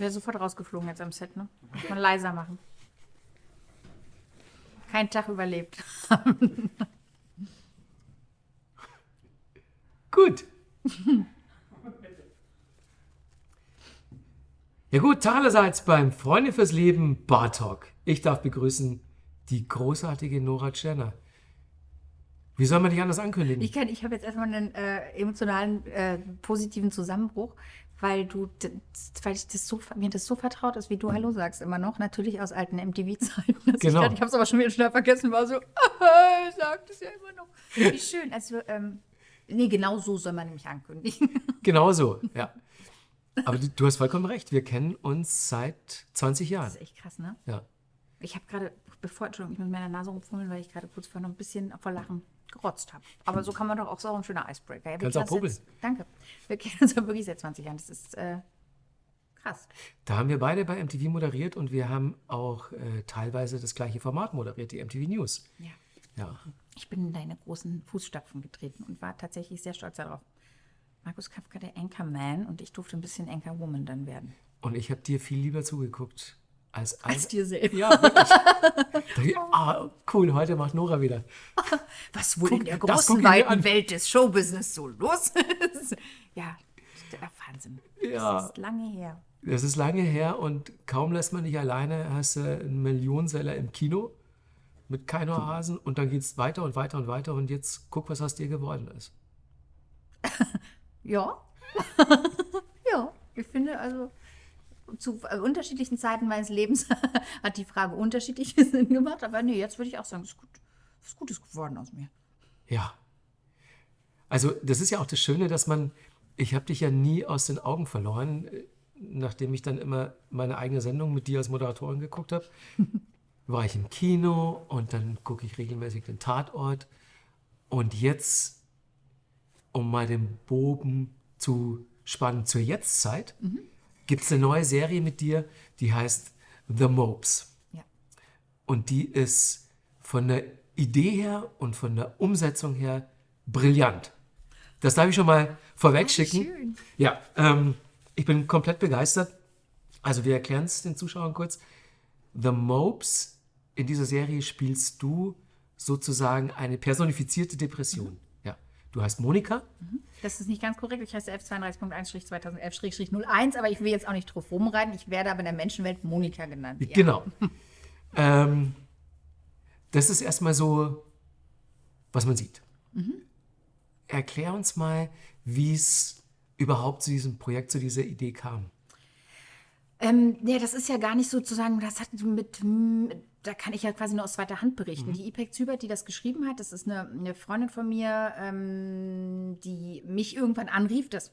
Ich wäre sofort rausgeflogen jetzt am Set, ne? Muss man leiser machen. Kein Tag überlebt. Gut. Ja gut, allerseits beim Freunde fürs Leben Bar Talk. Ich darf begrüßen die großartige Nora Tscherner. Wie soll man dich anders ankündigen? Ich, kann- ich habe jetzt erstmal einen äh, emotionalen, äh, positiven Zusammenbruch, weil du, weil ich das so, mir das so vertraut ist, wie du Hallo sagst immer noch. Natürlich aus alten MTV-Zeiten. Ich, Genau. grad- ich habe es aber schon wieder schnell vergessen, war so, ah, ich sag das ja immer noch. Wie schön. Also, ähm, nee, genau so soll man nämlich ankündigen. Genau so, ja. Aber du, du hast vollkommen recht. Wir kennen uns seit 20 Jahren. Das ist echt krass, ne? Ja. Ich habe gerade, bevor, Entschuldigung, ich muss mir in der Nase rumfummeln, weil ich gerade kurz vorher noch ein bisschen vor Lachen gerotzt habe. Aber so kann man doch auch, auch ein schöner Icebreaker. Ja, Kannst auch jetzt- Danke. Wir kennen uns ja wirklich seit 20 Jahren. Das ist äh, krass. Da haben wir beide bei MTV moderiert und wir haben auch äh, teilweise das gleiche Format moderiert, die MTV News. Ja. Ja. Ich bin in deine großen Fußstapfen getreten und war tatsächlich sehr stolz darauf. Markus Kafka, der Anchorman, und ich durfte ein bisschen Anchorwoman dann werden. Und ich habe dir viel lieber zugeguckt als Als dir selbst. Ja, wirklich. Ich, ah, cool, heute macht Nora wieder. Was wohl Guck, in der großen, weiten Welt des Showbusiness so los ist. ja, der Wahnsinn. Ja. Das ist lange her. Das ist lange her und kaum lässt man dich alleine, hast du einen Millionenseller im Kino mit keiner Hasen und dann geht es weiter und weiter und weiter und jetzt guck, was aus dir geworden ist. Ja. ja, ich finde also zu äh, unterschiedlichen Zeiten meines Lebens hat die Frage unterschiedliche Sinn gemacht. Aber nee, jetzt würde ich auch sagen, es ist gut, ist Gutes geworden aus mir. Ja. Also das ist ja auch das Schöne, dass man, ich habe dich ja nie aus den Augen verloren, äh, nachdem ich dann immer meine eigene Sendung mit dir als Moderatorin geguckt habe, war ich im Kino und dann gucke ich regelmäßig den Tatort. Und jetzt, um mal den Bogen zu spannen zur Jetztzeit, gibt es eine neue Serie mit dir, die heißt The Mopes. Ja. Und die ist von der Idee her und von der Umsetzung her brillant. Das darf ich schon mal vorweg schicken. schön. Ja, ähm, ich bin komplett begeistert. Also wir erklären es den Zuschauern kurz. The Mopes, in dieser Serie spielst du sozusagen eine personifizierte Depression. Ja, du heißt Monika. Das ist nicht ganz korrekt. Ich heiße F32.1-2011-01, aber ich will jetzt auch nicht drauf rumreiten. Ich werde aber in der Menschenwelt Monika genannt. Ja. Genau. ähm, das ist erstmal so, was man sieht. Erklär uns mal, wie es überhaupt zu diesem Projekt, zu dieser Idee kam. Ähm, ja, das ist ja gar nicht sozusagen, das hat mit, m, da kann ich ja quasi nur aus zweiter Hand berichten. Die Ipek Zübert, die das geschrieben hat, das ist eine, eine Freundin von mir, ähm, die mich irgendwann anrief. Das,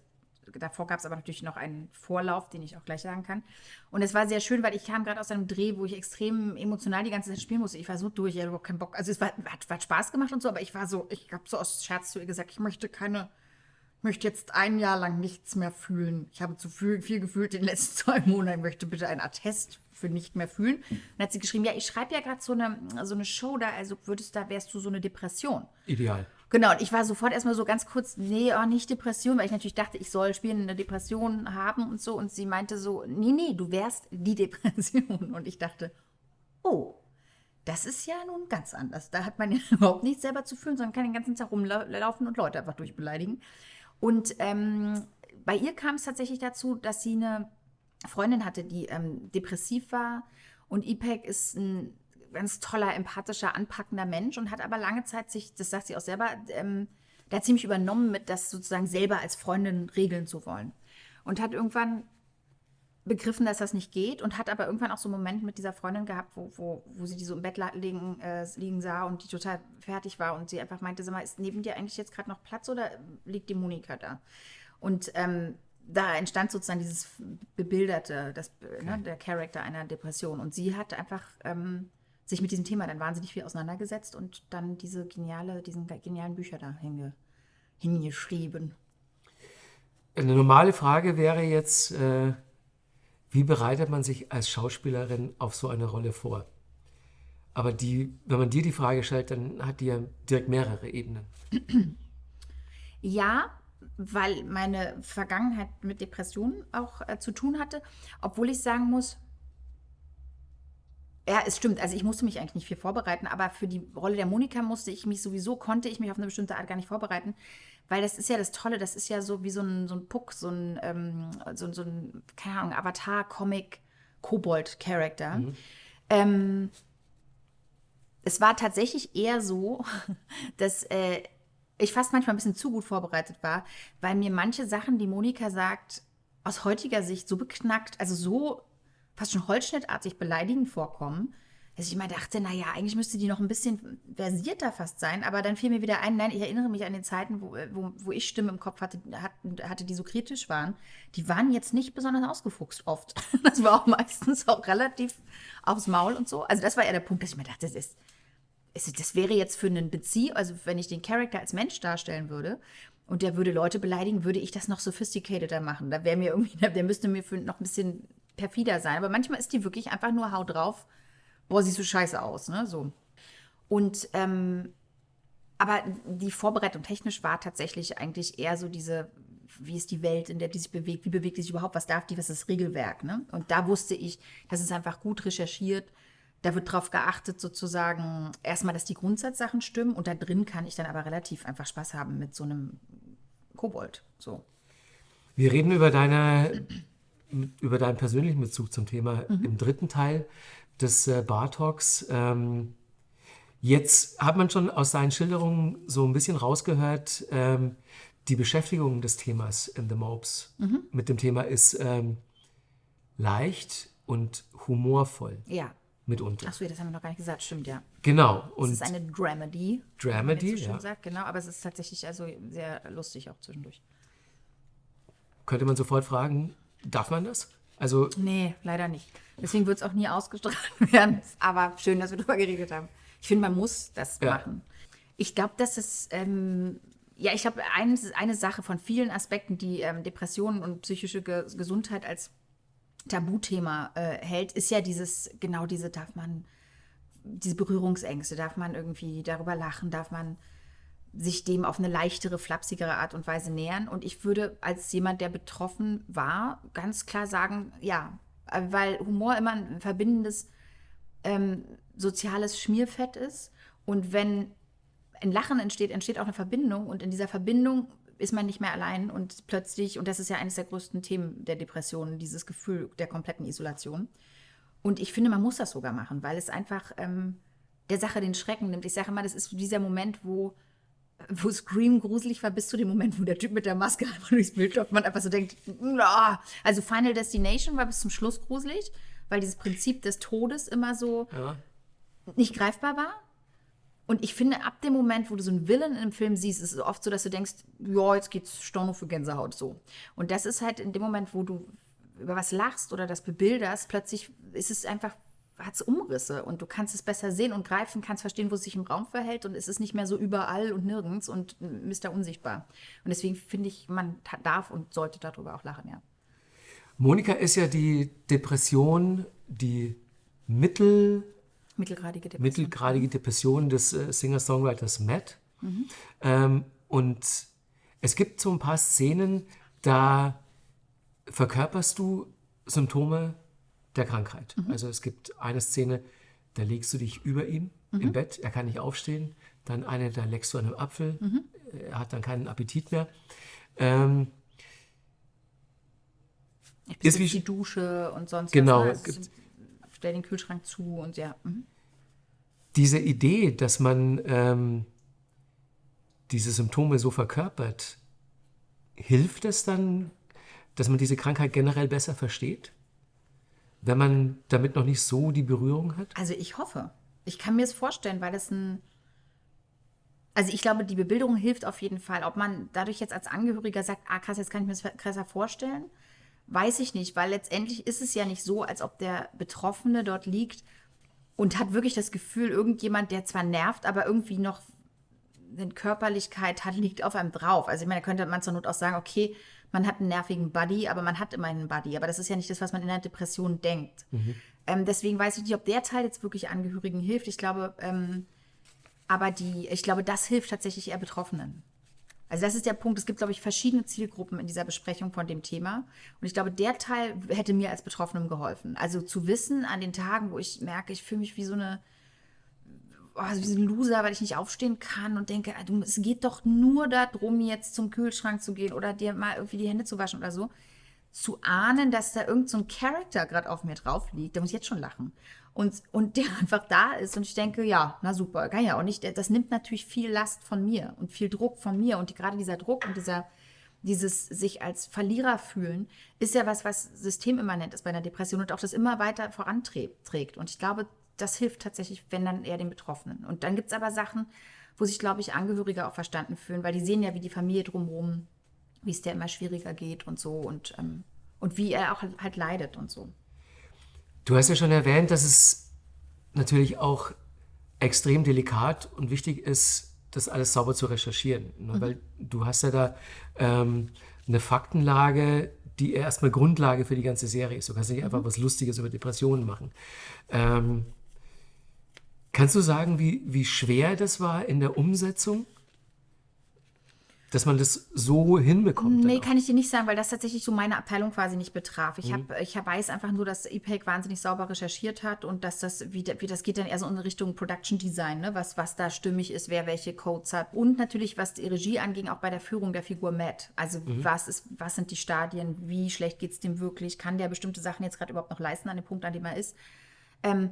davor gab es aber natürlich noch einen Vorlauf, den ich auch gleich sagen kann. Und es war sehr schön, weil ich kam gerade aus einem Dreh, wo ich extrem emotional die ganze Zeit spielen musste. Ich war so durch, ich hatte überhaupt keinen Bock. Also es war, hat, hat Spaß gemacht und so, aber ich war so, ich habe so aus Scherz zu ihr gesagt, ich möchte keine ich möchte jetzt ein Jahr lang nichts mehr fühlen. Ich habe zu viel, viel gefühlt in den letzten zwei Monaten. Ich möchte bitte einen Attest für nicht mehr fühlen. Und dann hat sie geschrieben, ja, ich schreibe ja gerade so eine, so eine Show da, also würdest da, wärst du so eine Depression. Ideal. Genau, und ich war sofort erstmal so ganz kurz, nee, oh, nicht Depression, weil ich natürlich dachte, ich soll spielen, eine Depression haben und so. Und sie meinte so, nee, nee, du wärst die Depression. Und ich dachte, oh, das ist ja nun ganz anders. Da hat man ja überhaupt nichts selber zu fühlen, sondern kann den ganzen Tag rumlaufen und Leute einfach durchbeleidigen. Und ähm, bei ihr kam es tatsächlich dazu, dass sie eine Freundin hatte, die ähm, depressiv war. Und Ipek ist ein ganz toller, empathischer, anpackender Mensch und hat aber lange Zeit sich, das sagt sie auch selber, ähm, da ziemlich übernommen mit, das sozusagen selber als Freundin regeln zu wollen. Und hat irgendwann begriffen, dass das nicht geht und hat aber irgendwann auch so einen Moment mit dieser Freundin gehabt, wo, wo, wo sie die so im Bett liegen, äh, liegen sah und die total fertig war und sie einfach meinte, sag mal, ist neben dir eigentlich jetzt gerade noch Platz oder liegt die Monika da? Und ähm, da entstand sozusagen dieses bebilderte, das, ne, der Charakter einer Depression. Und sie hat einfach ähm, sich mit diesem Thema dann wahnsinnig viel auseinandergesetzt und dann diese geniale, diesen genialen Bücher da hinge, hingeschrieben. Eine normale Frage wäre jetzt, äh, wie bereitet man sich als Schauspielerin auf so eine Rolle vor? Aber die, wenn man dir die Frage stellt, dann hat die ja direkt mehrere Ebenen. Ja, weil meine Vergangenheit mit Depressionen auch äh, zu tun hatte, obwohl ich sagen muss, ja, es stimmt. Also ich musste mich eigentlich nicht viel vorbereiten, aber für die Rolle der Monika musste ich mich sowieso, konnte ich mich auf eine bestimmte Art gar nicht vorbereiten, weil das ist ja das Tolle, das ist ja so wie so ein, so ein Puck, so ein, ähm, so, so ein, keine Ahnung, Avatar-Comic, Kobold-Charakter. Mhm. Ähm, es war tatsächlich eher so, dass äh, ich fast manchmal ein bisschen zu gut vorbereitet war, weil mir manche Sachen, die Monika sagt, aus heutiger Sicht so beknackt, also so fast schon holzschnittartig beleidigend vorkommen, dass ich immer dachte, naja, eigentlich müsste die noch ein bisschen versierter fast sein, aber dann fiel mir wieder ein, nein, ich erinnere mich an den Zeiten, wo, wo, wo ich Stimmen im Kopf hatte, hatte, die so kritisch waren. Die waren jetzt nicht besonders ausgefuchst oft. Das war auch meistens auch relativ aufs Maul und so. Also das war ja der Punkt, dass ich mir dachte, das ist, das wäre jetzt für einen Bezieh, also wenn ich den Charakter als Mensch darstellen würde und der würde Leute beleidigen, würde ich das noch sophisticateder machen. Da wäre mir irgendwie, der müsste mir für noch ein bisschen perfider sein. Aber manchmal ist die wirklich einfach nur Hau drauf. Boah, siehst du scheiße aus, ne? So. Und, ähm, aber die Vorbereitung technisch war tatsächlich eigentlich eher so diese, wie ist die Welt, in der die sich bewegt, wie bewegt die sich überhaupt, was darf die, was ist das Regelwerk, ne? Und da wusste ich, das ist einfach gut recherchiert. Da wird darauf geachtet, sozusagen, erstmal, dass die Grundsatzsachen stimmen und da drin kann ich dann aber relativ einfach Spaß haben mit so einem Kobold. So. Wir reden über deine über deinen persönlichen Bezug zum Thema mhm. im dritten Teil des äh, Bar Talks. Ähm, jetzt hat man schon aus deinen Schilderungen so ein bisschen rausgehört, ähm, die Beschäftigung des Themas in The Mopes mhm. mit dem Thema ist ähm, leicht und humorvoll. Ja. Mitunter. Achso, das haben wir noch gar nicht gesagt, stimmt, ja. Genau. Und es ist eine Dramedy. Dramedy, so ja. Sagt, genau, aber es ist tatsächlich also sehr lustig auch zwischendurch. Könnte man sofort fragen, Darf man das? Also nee, leider nicht. Deswegen wird es auch nie ausgestrahlt werden. Aber schön, dass wir darüber geredet haben. Ich finde, man muss das ja. machen. Ich glaube, dass es, ähm, ja, ich glaube, eine, eine Sache von vielen Aspekten, die ähm, Depressionen und psychische Ge Gesundheit als Tabuthema äh, hält, ist ja dieses, genau diese, darf man, diese Berührungsängste, darf man irgendwie darüber lachen, darf man sich dem auf eine leichtere, flapsigere Art und Weise nähern. Und ich würde als jemand, der betroffen war, ganz klar sagen, ja, weil Humor immer ein verbindendes ähm, soziales Schmierfett ist. Und wenn ein Lachen entsteht, entsteht auch eine Verbindung. Und in dieser Verbindung ist man nicht mehr allein und plötzlich, und das ist ja eines der größten Themen der Depression, dieses Gefühl der kompletten Isolation. Und ich finde, man muss das sogar machen, weil es einfach ähm, der Sache den Schrecken nimmt. Ich sage immer, das ist dieser Moment, wo wo Scream gruselig war, bis zu dem Moment, wo der Typ mit der Maske einfach durchs Bild läuft, man einfach so denkt, na. also Final Destination war bis zum Schluss gruselig, weil dieses Prinzip des Todes immer so ja. nicht greifbar war. Und ich finde, ab dem Moment, wo du so einen Villain im Film siehst, ist es oft so, dass du denkst, ja, jetzt geht's Storno für Gänsehaut so. Und das ist halt in dem Moment, wo du über was lachst oder das bebilderst, plötzlich ist es einfach hat es Umrisse und du kannst es besser sehen und greifen, kannst verstehen, wo es sich im Raum verhält und es ist nicht mehr so überall und nirgends und Mr. Unsichtbar. Und deswegen finde ich, man darf und sollte darüber auch lachen, ja. Monika ist ja die Depression, die mittel, mittelgradige Depression, mittelgradige Depression des äh, Singer-Songwriters Matt. Mhm. Ähm, und es gibt so ein paar Szenen, da verkörperst du Symptome der Krankheit. Mhm. Also es gibt eine Szene, da legst du dich über ihm mhm. im Bett, er kann nicht aufstehen. Dann eine, da leckst du an einem Apfel, mhm. er hat dann keinen Appetit mehr. Ähm, bin wie die Dusche und sonst genau, was. Genau. Stell den Kühlschrank zu und ja. Mhm. Diese Idee, dass man ähm, diese Symptome so verkörpert, hilft es dann, dass man diese Krankheit generell besser versteht? wenn man damit noch nicht so die Berührung hat? Also ich hoffe. Ich kann mir es vorstellen, weil es ein. Also ich glaube, die Bebilderung hilft auf jeden Fall. Ob man dadurch jetzt als Angehöriger sagt, ah krass, jetzt kann ich mir das krasser vorstellen, weiß ich nicht, weil letztendlich ist es ja nicht so, als ob der Betroffene dort liegt und hat wirklich das Gefühl, irgendjemand, der zwar nervt, aber irgendwie noch eine Körperlichkeit hat, liegt auf einem drauf. Also ich meine, da könnte man zur Not auch sagen, okay, man hat einen nervigen Buddy, aber man hat immer einen Buddy. Aber das ist ja nicht das, was man in der Depression denkt. Mhm. Ähm, deswegen weiß ich nicht, ob der Teil jetzt wirklich Angehörigen hilft. Ich glaube, ähm, aber die, ich glaube, das hilft tatsächlich eher Betroffenen. Also das ist der Punkt. Es gibt, glaube ich, verschiedene Zielgruppen in dieser Besprechung von dem Thema. Und ich glaube, der Teil hätte mir als Betroffenem geholfen. Also zu wissen an den Tagen, wo ich merke, ich fühle mich wie so eine oh, wie so ein Loser, weil ich nicht aufstehen kann und denke, ah, es geht doch nur darum, jetzt zum Kühlschrank zu gehen oder dir mal irgendwie die Hände zu waschen oder so. Zu ahnen, dass da irgend so Charakter gerade auf mir drauf liegt, da muss ich jetzt schon lachen und, und der einfach da ist. Und ich denke, ja, na super, kann ja auch nicht. Das nimmt natürlich viel Last von mir und viel Druck von mir. Und die, gerade dieser Druck und dieser, dieses sich als Verlierer fühlen, ist ja was, was systemimmanent ist bei einer Depression und auch das immer weiter voranträgt. Und ich glaube, das hilft tatsächlich, wenn dann eher den Betroffenen. Und dann gibt es aber Sachen, wo sich, glaube ich, Angehörige auch verstanden fühlen, weil die sehen ja, wie die Familie drumherum, wie es der immer schwieriger geht und so und, ähm, und wie er auch halt leidet und so. Du hast ja schon erwähnt, dass es natürlich auch extrem delikat und wichtig ist, das alles sauber zu recherchieren. Ne? Mhm. Weil du hast ja da ähm, eine Faktenlage, die erstmal Grundlage für die ganze Serie ist. Du kannst nicht einfach mhm. was Lustiges über Depressionen machen. Ähm, kannst du sagen, wie, wie schwer das war in der Umsetzung? Dass man das so hinbekommt. Nee, kann ich dir nicht sagen, weil das tatsächlich so meine Abteilung quasi nicht betraf. Ich, mhm. hab, ich weiß einfach nur, dass EPEC wahnsinnig sauber recherchiert hat und dass das, wie, wie das geht dann eher so in Richtung Production Design, ne? was, was da stimmig ist, wer welche Codes hat. Und natürlich, was die Regie anging, auch bei der Führung der Figur Matt. Also mhm. was, ist, was sind die Stadien, wie schlecht geht es dem wirklich, kann der bestimmte Sachen jetzt gerade überhaupt noch leisten an dem Punkt, an dem er ist. Ähm,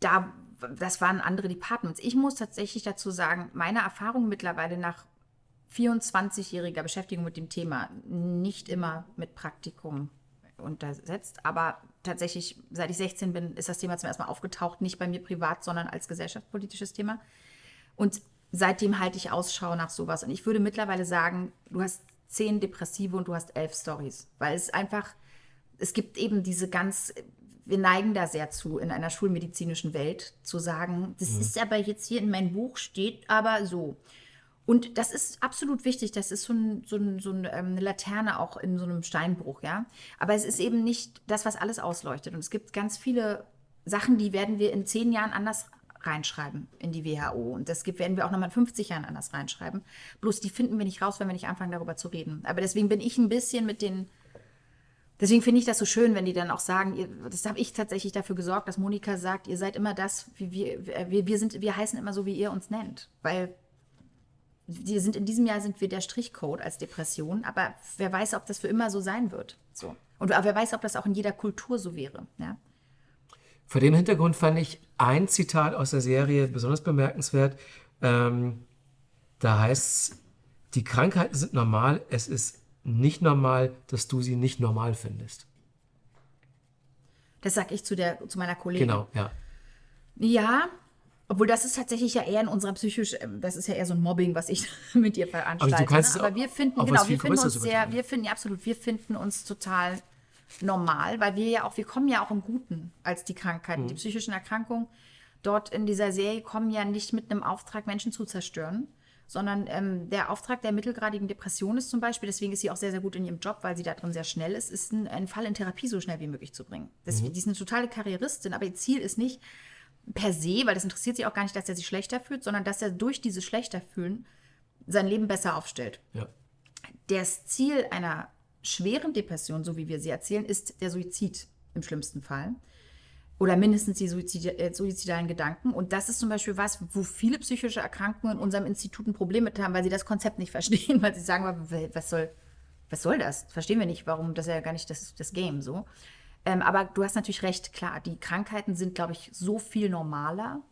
da, das waren andere Departments. Ich muss tatsächlich dazu sagen, meine Erfahrung mittlerweile nach 24-jähriger Beschäftigung mit dem Thema, nicht immer mit Praktikum untersetzt, aber tatsächlich, seit ich 16 bin, ist das Thema zum ersten Mal aufgetaucht, nicht bei mir privat, sondern als gesellschaftspolitisches Thema. Und seitdem halte ich Ausschau nach sowas. Und ich würde mittlerweile sagen, du hast zehn Depressive und du hast elf Stories, weil es einfach, es gibt eben diese ganz, wir neigen da sehr zu, in einer schulmedizinischen Welt zu sagen, das mhm. ist aber jetzt hier in meinem Buch steht aber so. Und das ist absolut wichtig. Das ist so, ein, so, ein, so ähm, eine Laterne auch in so einem Steinbruch, ja. Aber es ist eben nicht das, was alles ausleuchtet. Und es gibt ganz viele Sachen, die werden wir in zehn Jahren anders reinschreiben in die WHO. Und das gibt, werden wir auch nochmal in 50 Jahren anders reinschreiben. Bloß die finden wir nicht raus, wenn wir nicht anfangen, darüber zu reden. Aber deswegen bin ich ein bisschen mit den. Deswegen finde ich das so schön, wenn die dann auch sagen, ihr, das habe ich tatsächlich dafür gesorgt, dass Monika sagt, ihr seid immer das, wie wir, wir, wir sind, wir heißen immer so, wie ihr uns nennt. Weil wir sind in diesem Jahr sind wir der Strichcode als Depression, aber wer weiß, ob das für immer so sein wird. So. Und wer weiß, ob das auch in jeder Kultur so wäre. Ja? Vor dem Hintergrund fand ich ein Zitat aus der Serie besonders bemerkenswert. Ähm, da heißt es, die Krankheiten sind normal, es ist nicht normal, dass du sie nicht normal findest. Das sage ich zu, der, zu meiner Kollegin. Genau, ja. Ja, obwohl das ist tatsächlich ja eher in unserer psychisch, ähm, das ist ja eher so ein Mobbing, was ich mit dir veranstalte. Aber, du kannst ne? Aber wir finden, genau, wir finden uns sehr, wir finden, ja absolut, wir finden uns total normal, weil wir ja auch, wir kommen ja auch im Guten als die Krankheiten, mhm. die psychischen Erkrankungen. Dort in dieser Serie kommen ja nicht mit einem Auftrag, Menschen zu zerstören, sondern ähm, der Auftrag der mittelgradigen Depression ist zum Beispiel, deswegen ist sie auch sehr, sehr gut in ihrem Job, weil sie da drin sehr schnell ist, ist ein, einen Fall in Therapie so schnell wie möglich zu bringen. Das, mhm. Die ist eine totale Karrieristin, aber ihr Ziel ist nicht, per se, weil das interessiert sie auch gar nicht, dass er sich schlechter fühlt, sondern dass er durch dieses schlechter fühlen sein Leben besser aufstellt. Ja. Das Ziel einer schweren Depression, so wie wir sie erzählen, ist der Suizid im schlimmsten Fall. Oder mindestens die Suizid äh, suizidalen Gedanken. Und das ist zum Beispiel was, wo viele psychische Erkrankungen in unserem Institut ein Problem mit haben, weil sie das Konzept nicht verstehen, weil sie sagen, was soll, was soll das? Verstehen wir nicht, warum, das ist ja gar nicht das, das Game so. Ähm, aber du hast natürlich recht, klar, die Krankheiten sind, glaube ich, so viel normaler,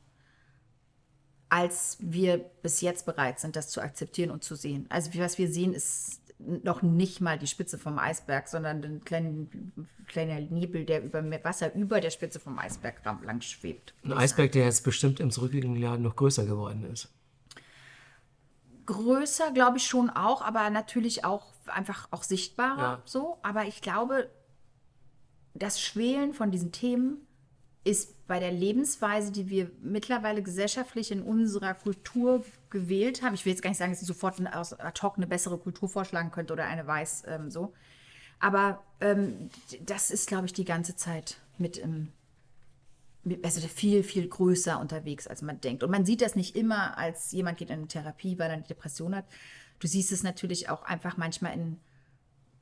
als wir bis jetzt bereit sind, das zu akzeptieren und zu sehen. Also was wir sehen, ist noch nicht mal die Spitze vom Eisberg, sondern ein kleinen, kleiner Nebel, der über Wasser über der Spitze vom Eisberg lang schwebt. Ein Eisberg, der jetzt bestimmt im zurückliegenden Jahr noch größer geworden ist. Größer, glaube ich schon auch, aber natürlich auch einfach auch sichtbarer ja. so. Aber ich glaube, das Schwelen von diesen Themen ist bei der Lebensweise, die wir mittlerweile gesellschaftlich in unserer Kultur gewählt haben. Ich will jetzt gar nicht sagen, dass ich sofort aus ad hoc eine bessere Kultur vorschlagen könnte oder eine weiß ähm, so. Aber ähm, das ist, glaube ich, die ganze Zeit mit im, also viel, viel größer unterwegs, als man denkt. Und man sieht das nicht immer als jemand geht in eine Therapie, weil er eine Depression hat, du siehst es natürlich auch einfach manchmal in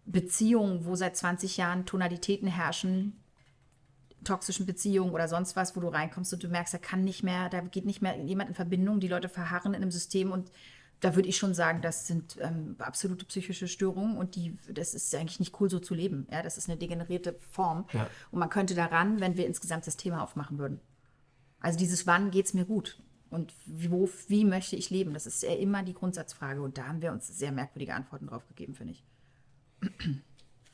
Beziehungen, wo seit 20 Jahren Tonalitäten herrschen, toxischen Beziehungen oder sonst was, wo du reinkommst und du merkst, da kann nicht mehr, da geht nicht mehr jemand in Verbindung, die Leute verharren in einem System und da würde ich schon sagen, das sind ähm, absolute psychische Störungen und die, das ist eigentlich nicht cool, so zu leben. Ja, das ist eine degenerierte Form. Ja. Und man könnte daran, wenn wir insgesamt das Thema aufmachen würden. Also dieses Wann geht es mir gut und wo, wie möchte ich leben? Das ist ja immer die Grundsatzfrage und da haben wir uns sehr merkwürdige Antworten drauf gegeben, finde ich.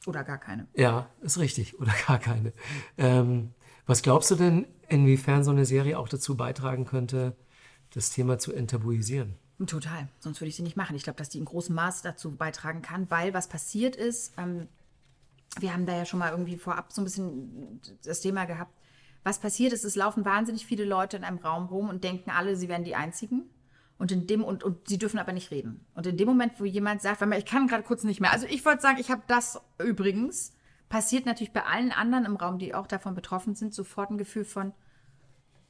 Oder gar keine. Ja, ist richtig. Oder gar keine. Ähm, was glaubst du denn, inwiefern so eine Serie auch dazu beitragen könnte, das Thema zu enttabuisieren? Total, sonst würde ich sie nicht machen. Ich glaube, dass die in großem Maß dazu beitragen kann, weil was passiert ist, ähm, wir haben da ja schon mal irgendwie vorab so ein bisschen das Thema gehabt. Was passiert ist, es laufen wahnsinnig viele Leute in einem Raum rum und denken alle, sie wären die Einzigen. Und in dem und, und sie dürfen aber nicht reden. Und in dem Moment, wo jemand sagt, weil ich kann gerade kurz nicht mehr. Also ich wollte sagen, ich habe das übrigens passiert natürlich bei allen anderen im Raum, die auch davon betroffen sind, sofort ein Gefühl von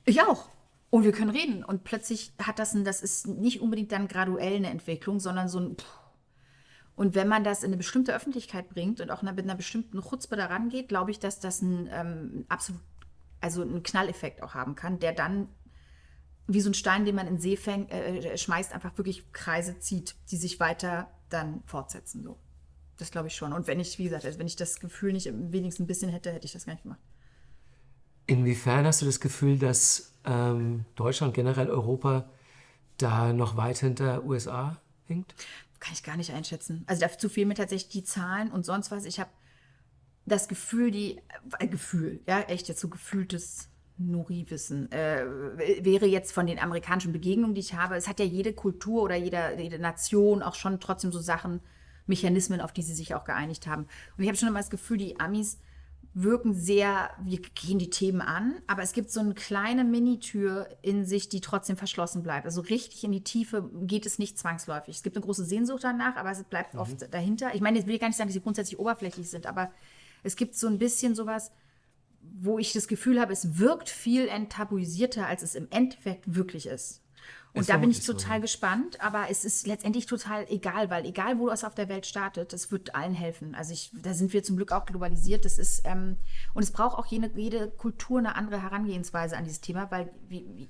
ich auch. Und wir können reden. Und plötzlich hat das ein, das ist nicht unbedingt dann graduell eine Entwicklung, sondern so ein Pff. und wenn man das in eine bestimmte Öffentlichkeit bringt und auch mit einer bestimmten Chutzpe daran geht, glaube ich, dass das ein ähm, absolut, also einen Knalleffekt auch haben kann, der dann wie so ein Stein, den man in den See fäng, äh, schmeißt, einfach wirklich Kreise zieht, die sich weiter dann fortsetzen. So. Das glaube ich schon. Und wenn ich, wie gesagt, also wenn ich das Gefühl nicht wenigstens ein bisschen hätte, hätte ich das gar nicht gemacht. Inwiefern hast du das Gefühl, dass ähm, Deutschland, generell Europa, da noch weit hinter USA hinkt? Kann ich gar nicht einschätzen. Also dazu fehlen mir tatsächlich die Zahlen und sonst was. Ich habe das Gefühl, die, äh, Gefühl, ja, echt jetzt so gefühltes Nuri-Wissen, äh, wäre jetzt von den amerikanischen Begegnungen, die ich habe, es hat ja jede Kultur oder jede, jede Nation auch schon trotzdem so Sachen, Mechanismen, auf die sie sich auch geeinigt haben. Und ich habe schon immer das Gefühl, die Amis wirken sehr, wir gehen die Themen an, aber es gibt so eine kleine Minitür in sich, die trotzdem verschlossen bleibt. Also richtig in die Tiefe geht es nicht zwangsläufig. Es gibt eine große Sehnsucht danach, aber es bleibt mhm. oft dahinter. Ich meine, ich will gar nicht sagen, dass sie grundsätzlich oberflächlich sind, aber es gibt so ein bisschen sowas, wo ich das Gefühl habe, es wirkt viel enttabuisierter, als es im Endeffekt wirklich ist. Und da bin ich total so. gespannt, aber es ist letztendlich total egal, weil egal, wo es auf der Welt startet, es wird allen helfen. Also ich, da sind wir zum Glück auch globalisiert. Das ist, ähm, und es braucht auch jede, jede Kultur eine andere Herangehensweise an dieses Thema, weil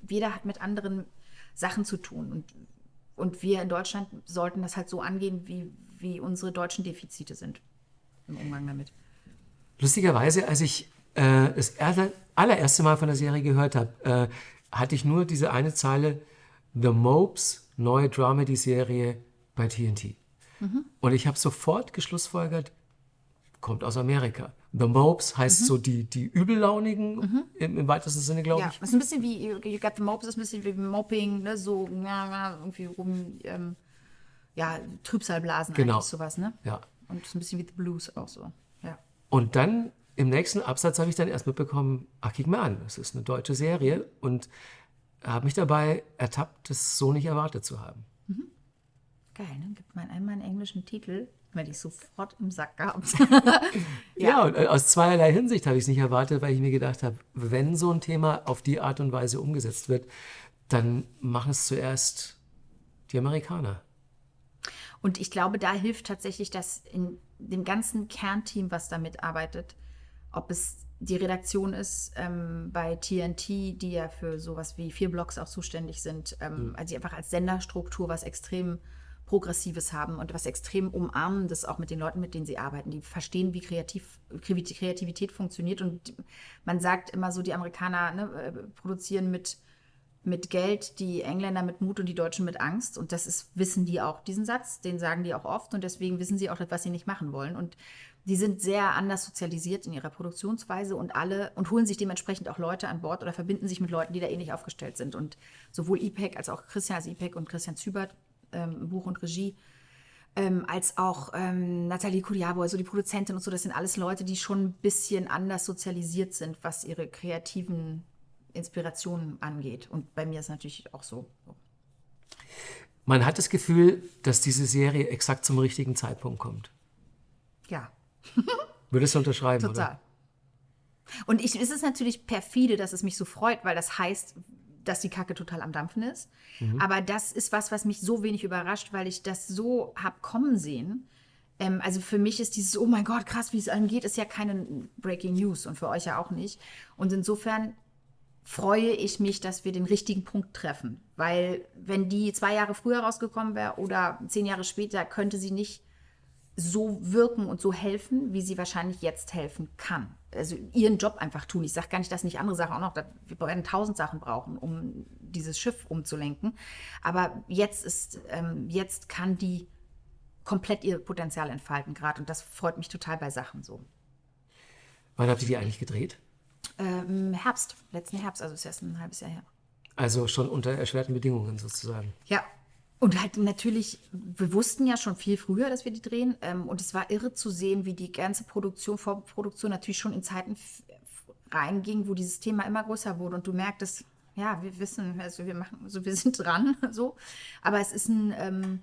jeder hat mit anderen Sachen zu tun. Und, und wir in Deutschland sollten das halt so angehen, wie, wie unsere deutschen Defizite sind im Umgang damit. Lustigerweise, als ich äh, das allererste Mal von der Serie gehört habe, äh, hatte ich nur diese eine Zeile, The Mopes, neue Dramedy-Serie bei TNT. Mhm. Und ich habe sofort geschlussfolgert, kommt aus Amerika. The Mopes heißt mhm. so die, die Übellaunigen mhm. im, im, weitesten Sinne, glaube ja, ich. Ja, ist ein bisschen wie, you got the Mopes, ist ein bisschen wie Mopping, ne? so irgendwie rum, ähm, ja, Trübsalblasen genau. eigentlich, sowas, ne? Ja. Und ist ein bisschen wie The Blues auch so, ja. Und dann im nächsten Absatz habe ich dann erst mitbekommen, ach, guck mal an, das ist eine deutsche Serie und habe mich dabei ertappt, das so nicht erwartet zu haben. Mhm. Geil, ne? Gibt man einmal einen englischen Titel, weil ich sofort im Sack gehabt. ja. ja, und äh, aus zweierlei Hinsicht habe ich es nicht erwartet, weil ich mir gedacht habe, wenn so ein Thema auf die Art und Weise umgesetzt wird, dann machen es zuerst die Amerikaner. Und ich glaube, da hilft tatsächlich das in dem ganzen Kernteam, was da mitarbeitet, ob es die Redaktion ist ähm, bei TNT, die ja für sowas wie vier Blogs auch zuständig sind, ähm, mhm. also die einfach als Senderstruktur was extrem Progressives haben und was extrem Umarmendes auch mit den Leuten, mit denen sie arbeiten. Die verstehen, wie kreativ, Kreativität funktioniert. Und man sagt immer so, die Amerikaner ne, äh, produzieren mit, mit Geld, die Engländer mit Mut und die Deutschen mit Angst. Und das ist, wissen die auch, diesen Satz, den sagen die auch oft. Und deswegen wissen sie auch, was sie nicht machen wollen. Und die sind sehr anders sozialisiert in ihrer Produktionsweise und alle und holen sich dementsprechend auch Leute an Bord oder verbinden sich mit Leuten, die da ähnlich aufgestellt sind. Und sowohl IPEC als auch Christian, also IPEC und Christian Zübert, ähm, Buch und Regie, ähm, als auch ähm, Nathalie Kudiabo, also die Produzentin und so, das sind alles Leute, die schon ein bisschen anders sozialisiert sind, was ihre kreativen Inspirationen angeht. Und bei mir ist es natürlich auch so. Man hat das Gefühl, dass diese Serie exakt zum richtigen Zeitpunkt kommt. Ja. Würdest du unterschreiben, Total. Oder? Und ich, es ist natürlich perfide, dass es mich so freut, weil das heißt, dass die Kacke total am Dampfen ist. Aber das ist was, was mich so wenig überrascht, weil ich das so hab kommen sehen. Ähm, also für mich ist dieses, oh mein Gott, krass, wie es allen geht, ist ja keine Breaking News und für euch ja auch nicht. Und insofern freue ich mich, dass wir den richtigen Punkt treffen. Weil wenn die zwei Jahre früher rausgekommen wäre oder zehn Jahre später, könnte sie nicht so wirken und so helfen, wie sie wahrscheinlich jetzt helfen kann. Also ihren Job einfach tun. Ich sage gar nicht, dass nicht andere Sachen auch noch, wir werden tausend Sachen brauchen, um dieses Schiff umzulenken. Aber jetzt ist, ähm, jetzt kann die komplett ihr Potenzial entfalten gerade und das freut mich total bei Sachen so. Wann habt ihr die eigentlich gedreht? Ähm, Herbst, letzten Herbst, also ist erst ein halbes Jahr her. Also schon unter erschwerten Bedingungen sozusagen. Ja. Und halt natürlich, wir wussten ja schon viel früher, dass wir die drehen. Ähm, und es war irre zu sehen, wie die ganze Produktion, Vorproduktion natürlich schon in Zeiten reinging, wo dieses Thema immer größer wurde. Und du merktest, ja, wir wissen, also wir machen, also wir sind dran, so. Aber es ist ein, ähm,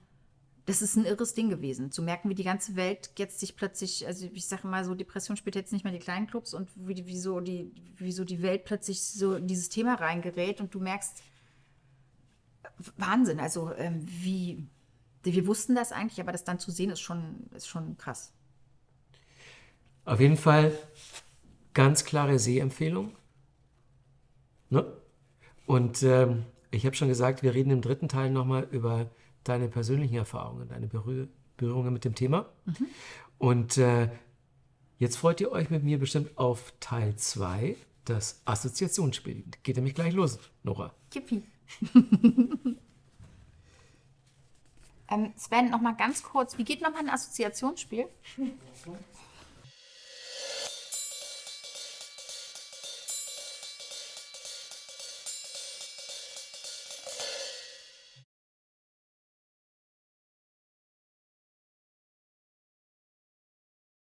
das ist ein irres Ding gewesen. Zu merken, wie die ganze Welt jetzt sich plötzlich, also ich sage mal so, Depression spielt jetzt nicht mehr die kleinen Clubs und wie, wie, so die, wie so die Welt plötzlich so in dieses Thema reingerät und du merkst, Wahnsinn, also ähm, wie, wir wussten das eigentlich, aber das dann zu sehen ist schon, ist schon krass. Auf jeden Fall ganz klare Sehempfehlung. Ne? Und ähm, ich habe schon gesagt, wir reden im dritten Teil nochmal über deine persönlichen Erfahrungen, deine Berühr Berührungen mit dem Thema. Und äh, jetzt freut ihr euch mit mir bestimmt auf Teil 2, das Assoziationsspiel. Geht nämlich gleich los, Nora. Kippi. ähm, Sven, noch mal ganz kurz, wie geht noch mal ein Assoziationsspiel?